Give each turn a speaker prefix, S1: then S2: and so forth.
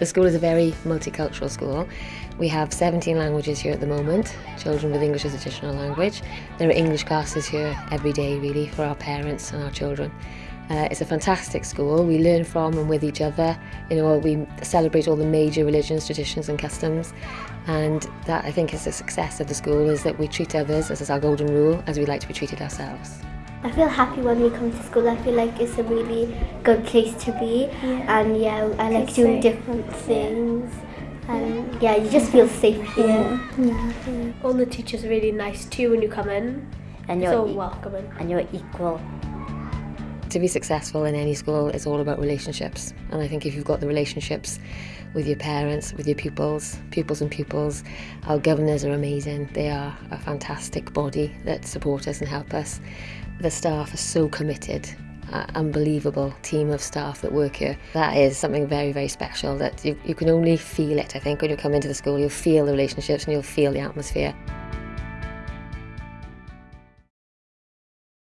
S1: The school is a very multicultural school. We have 17 languages here at the moment, children with English as additional language. There are English classes here every day really for our parents and our children. Uh, it's a fantastic school. We learn from and with each other. You know, we celebrate all the major religions, traditions and customs. And that I think is the success of the school is that we treat others, as is our golden rule, as we like to be treated ourselves.
S2: I feel happy when we come to school. I feel like it's a really good place to be,
S3: yeah.
S2: and yeah, I like doing different things. Yeah. And yeah, you just feel safe here.
S3: Yeah.
S4: All the teachers are really nice too when you come in.
S5: And you're
S4: so welcoming.
S5: And you're equal.
S1: To be successful in any school is all about relationships. And I think if you've got the relationships with your parents, with your pupils, pupils and pupils, our governors are amazing. They are a fantastic body that support us and help us. The staff are so committed an unbelievable team of staff that work here. That is something very, very special that you, you can only feel it, I think, when you come into the school. You'll feel the relationships and you'll feel the atmosphere.